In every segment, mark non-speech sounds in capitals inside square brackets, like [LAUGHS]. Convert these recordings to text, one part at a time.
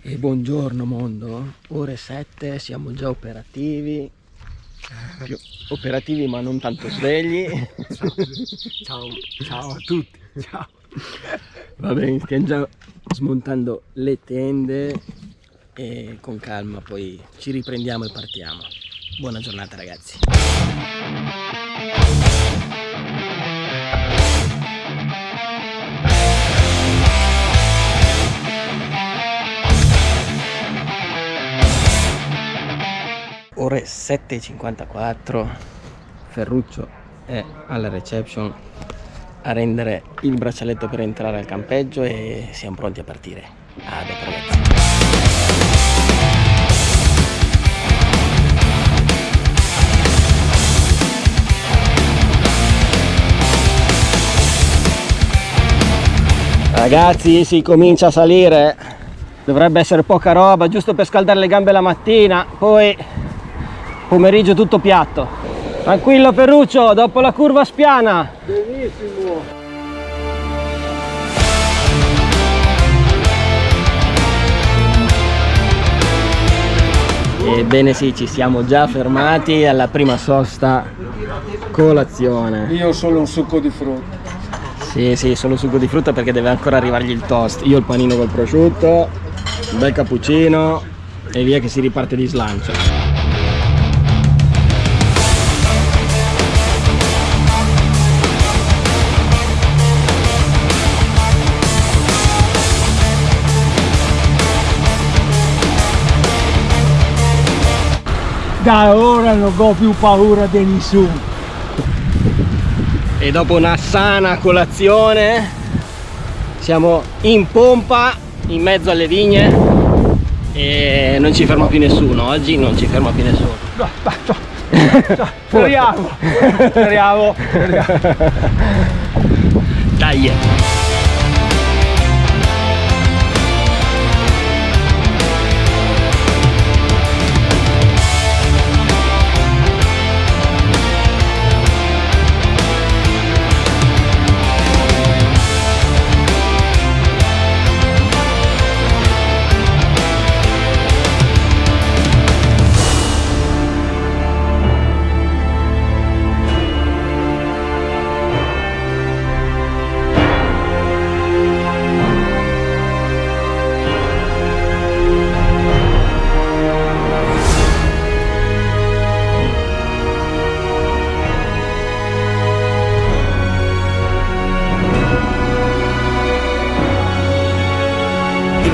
E buongiorno mondo, ore 7, siamo già operativi, Più operativi ma non tanto svegli. Ciao, ciao a tutti, ciao. Va bene, stiamo già smontando le tende e con calma poi ci riprendiamo e partiamo. Buona giornata ragazzi. Ore 7.54 Ferruccio è alla reception a rendere il braccialetto per entrare al campeggio e siamo pronti a partire. A dopo ragazzi si comincia a salire. Dovrebbe essere poca roba giusto per scaldare le gambe la mattina poi pomeriggio tutto piatto. Tranquillo Ferruccio dopo la curva spiana. Benissimo. ebbene sì ci siamo già fermati alla prima sosta colazione. Io solo un succo di frutta. sì sì solo succo di frutta perché deve ancora arrivargli il toast. Io il panino col prosciutto un bel cappuccino e via che si riparte di slancio Da ora non ho più paura di nessuno. e dopo una sana colazione siamo in pompa in mezzo alle vigne e non ci ferma più nessuno. Oggi non ci ferma più nessuno. Speriamo, speriamo, [LAUGHS] speriamo. dai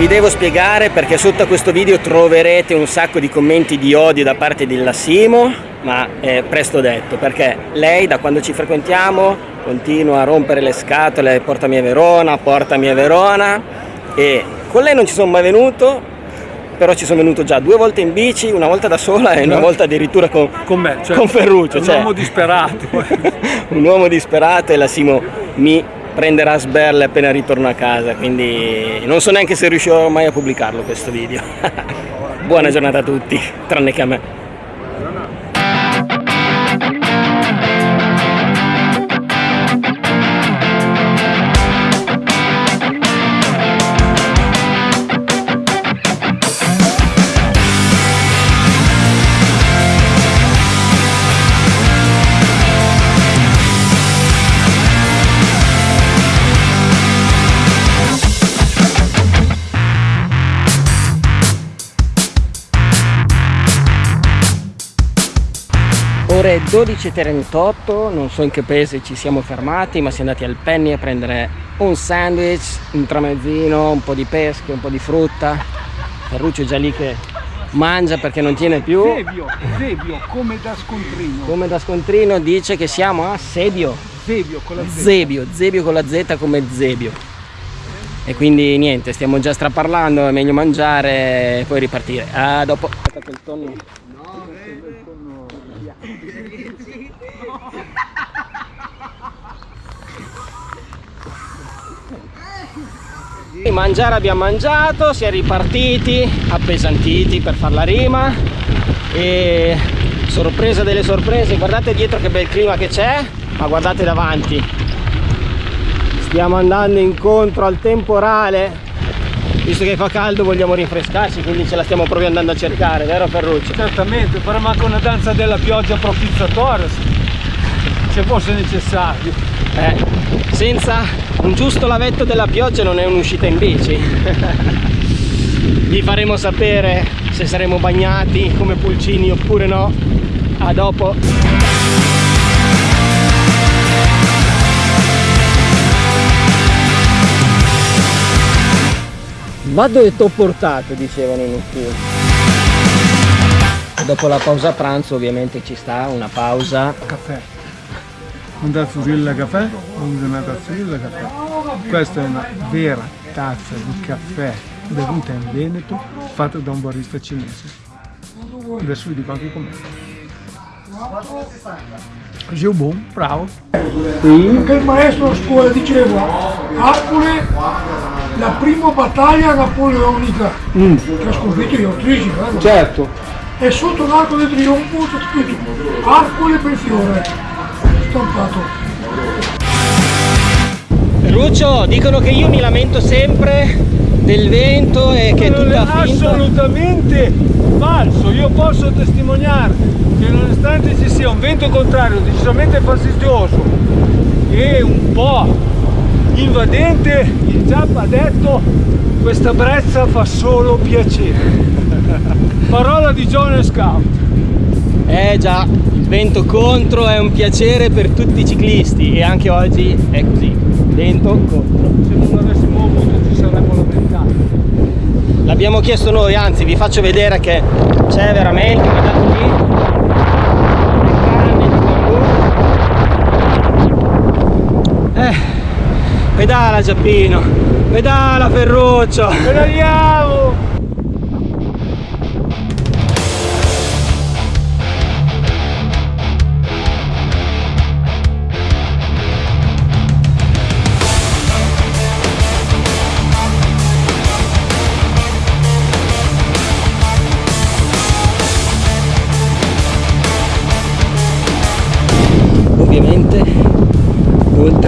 vi devo spiegare perché sotto a questo video troverete un sacco di commenti di odio da parte di Lassimo ma è presto detto perché lei da quando ci frequentiamo continua a rompere le scatole portami a Verona, portami a Verona e con lei non ci sono mai venuto però ci sono venuto già due volte in bici, una volta da sola e una volta addirittura con, Con me, cioè, con Ferruccio un cioè, uomo disperato. [LAUGHS] un uomo disperato e Lassimo mi prenderà sberle appena ritorno a casa quindi non so neanche se riuscirò mai a pubblicarlo questo video. [LAUGHS] Buona giornata a tutti tranne che a me ore 12.38 non so in che paese ci siamo fermati ma siamo andati al Penny a prendere un sandwich un tramezzino un po' di pesche un po' di frutta. Ferruccio è già lì che mangia perché non tiene più. Zebio, Zebio, come da scontrino. come da scontrino dice che siamo a Sebio. Zebio con la Z. Zebio, Zebio con la Z come Zebio. E quindi niente stiamo già straparlando è meglio mangiare e poi ripartire. A dopo. Aspetta quel tonno Mangiare abbiamo mangiato, si è ripartiti, appesantiti per far la rima e sorpresa delle sorprese, guardate dietro che bel clima che c'è, ma guardate davanti. Stiamo andando incontro al temporale visto che fa caldo vogliamo rinfrescarci quindi ce la stiamo proprio andando a cercare vero Ferruccio? certamente faremo anche una danza della pioggia propiziatoria se fosse necessario eh, senza un giusto lavetto della pioggia non è un'uscita in bici. Vi faremo sapere se saremo bagnati come pulcini oppure no. A dopo. Ma dove t'ho portato? Dicevano in ufficio dopo la pausa pranzo ovviamente ci sta una pausa. Caffè un tazzurilla caffè una tazzurilla caffè questa è una vera tazza di caffè bevuta in Veneto fatta da un barista cinese adesso vi dico anche com'è buon, bravo. Perché il maestro a scuola diceva Arcole la prima battaglia napoleonica mm. che ha sconfitto gli autrici, vero? Certo. E sotto l'arco del trionfo c'è scritto Arcole per fiore, stampato. Ruccio, dicono che io mi lamento sempre del vento e che non tutta è finta. assolutamente falso, io posso testimoniare che nonostante ci sia un vento contrario decisamente fastidioso e un po' invadente, il Giappa ha detto questa brezza fa solo piacere. [LAUGHS] Parola di John Scout. Eh già, il vento contro è un piacere per tutti i ciclisti e anche oggi è così, vento contro. Se non avessimo avuto ci saremmo lamentati. L'abbiamo chiesto noi, anzi vi faccio vedere che c'è veramente, guardate lì, Eh, pedala Giappino, pedala Ferruccio. Pedaliamo!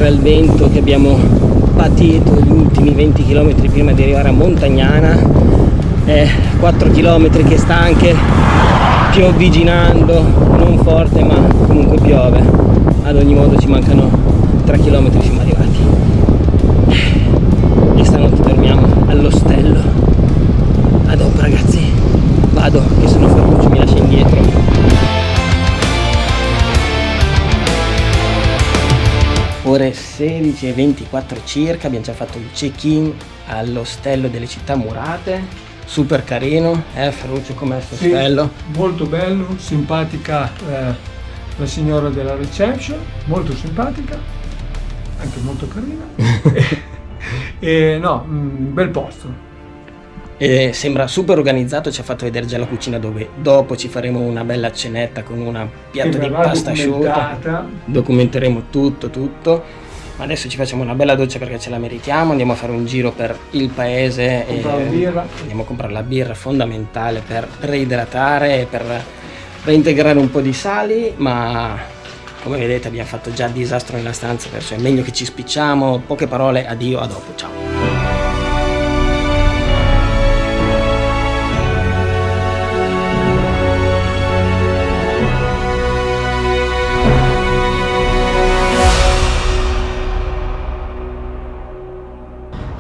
Oltre al vento che abbiamo patito gli ultimi 20 km prima di arrivare a Montagnana. È 4 km che sta anche piovviginando non forte ma comunque piove. Ad ogni modo ci mancano 3 km siamo arrivati. E stanotte dormiamo all'ostello. A dopo ragazzi. Vado che sono Ferruccio mi lascia indietro ore 16 e 24 circa abbiamo già fatto il check-in all'ostello delle città murate super carino eh Ferruccio com'è questo Sì, ostello molto bello, simpatica eh, la signora della reception, molto simpatica, anche molto carina. [LAUGHS] [LAUGHS] e no, un bel posto. E sembra super organizzato ci ha fatto vedere già la cucina dove dopo ci faremo una bella cenetta con un piatto di pasta asciutta. documenteremo tutto tutto. Ma adesso ci facciamo una bella doccia perché ce la meritiamo. Andiamo a fare un giro per il paese e andiamo a comprare la birra fondamentale per reidratare e per reintegrare un po' di sali ma come vedete abbiamo fatto già disastro nella stanza perciò è meglio che ci spicciamo. Poche parole addio a dopo ciao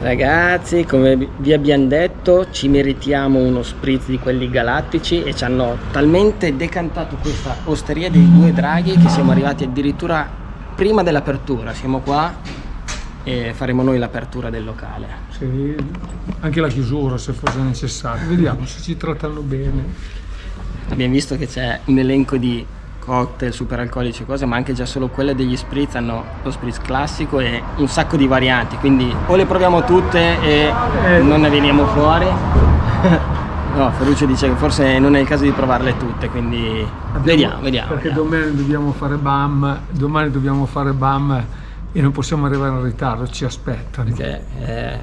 Ragazzi, come vi abbiamo detto, ci meritiamo uno spritz di quelli galattici e ci hanno talmente decantato questa osteria dei due draghi che siamo arrivati addirittura prima dell'apertura. Siamo qua e faremo noi l'apertura del locale. Sì, anche la chiusura se fosse necessario. Vediamo se ci trattano bene. Abbiamo visto che c'è un elenco di cocktail, super alcolici e cose, ma anche già solo quelle degli spritz hanno lo spritz classico e un sacco di varianti, quindi o le proviamo tutte e Eh. non ne veniamo fuori. [LAUGHS] No, Ferruccio dice che forse non è il caso di provarle tutte, quindi vediamo, vediamo. Perché vediamo. domani dobbiamo fare BAM, domani dobbiamo fare BAM e non possiamo arrivare in ritardo, ci aspettano. Perché eh,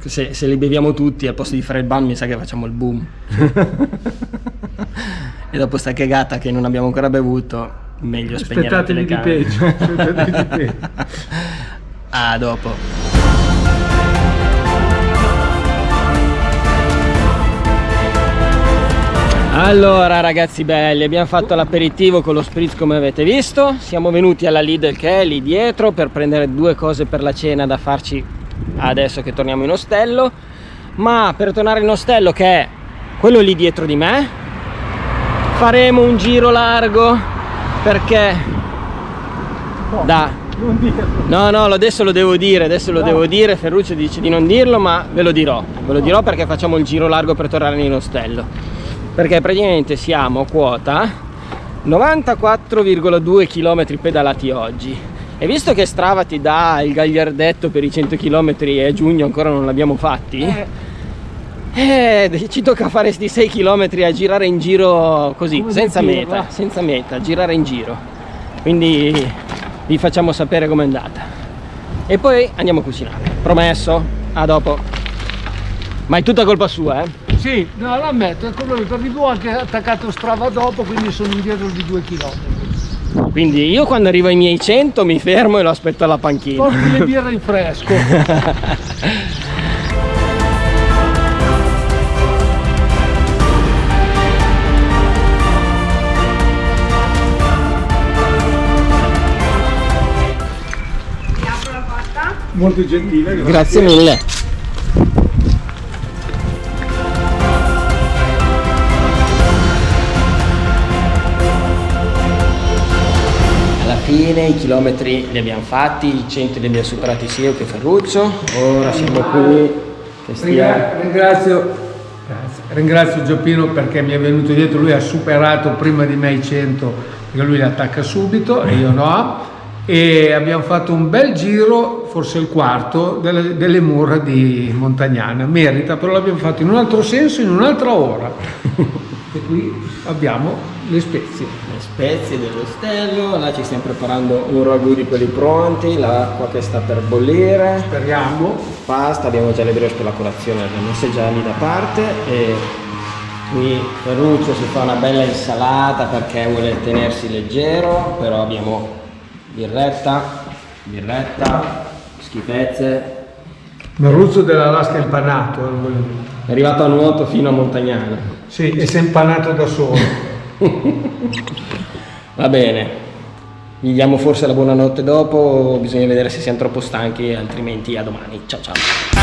se, se li beviamo tutti al posto di fare il ban mi sa che facciamo il boom. [LAUGHS] e dopo sta cagata che non abbiamo ancora bevuto, meglio spegnere Aspettatevi di peggio. Aspettatevi di peggio. a dopo. Allora ragazzi belli, abbiamo fatto l'aperitivo con lo spritz come avete visto Siamo venuti alla Lidl che è lì dietro per prendere due cose per la cena da farci adesso che torniamo in ostello Ma per tornare in ostello che è quello lì dietro di me Faremo un giro largo perché da No, no, adesso lo devo dire, adesso lo no. devo dire, Ferruccio dice di non dirlo, ma ve lo dirò. Ve lo dirò perché facciamo il giro largo per tornare in ostello. Perché praticamente siamo a quota 94,2 km pedalati oggi. E visto che Strava ti dà il gagliardetto per i 100 km e a giugno ancora non l'abbiamo fatti, eh. Eh, ci tocca fare questi 6 km a girare in giro così, Come senza meta, senza meta, girare in giro. Quindi vi facciamo sapere com'è andata. E poi andiamo a cucinare. Promesso a dopo. Ma è tutta colpa sua eh? Sì no l'ammetto è quello per di più anche attaccato strava dopo quindi sono indietro di due chilometri. Quindi io quando arrivo ai miei 100 mi fermo e lo aspetto alla panchina. Porti le birre in [LAUGHS] fresco molto gentile grazie, grazie mille. Alla fine i chilometri li abbiamo fatti i 100 li abbiamo superati sia io che Ferruccio. Ora siamo qui che stia... ringrazio Ringrazio Gioppino perché mi è venuto dietro, lui ha superato prima di me i 100 perché lui li attacca subito e io no e abbiamo fatto un bel giro, forse il quarto, delle, delle mura di Montagnana. Merita, però l'abbiamo fatto in un altro senso, in un'altra ora. [LAUGHS] e qui abbiamo le spezie. Le spezie dell'ostello, là ci stiamo preparando un ragù di quelli pronti, l'acqua che sta per bollire. Speriamo. Pasta, abbiamo già le brioche per la colazione, le abbiamo messe già lì da parte e qui Ferruccio si fa una bella insalata perché vuole tenersi leggero, però abbiamo birretta, birretta, schifezze. Merluzzo dell'Alaska impanato. Eh, È arrivato a nuoto fino a Montagnana. Sì, e si è impanato da solo. [LAUGHS] Va bene. Gli diamo forse la buonanotte dopo, bisogna vedere se siamo troppo stanchi, altrimenti a domani. Ciao ciao.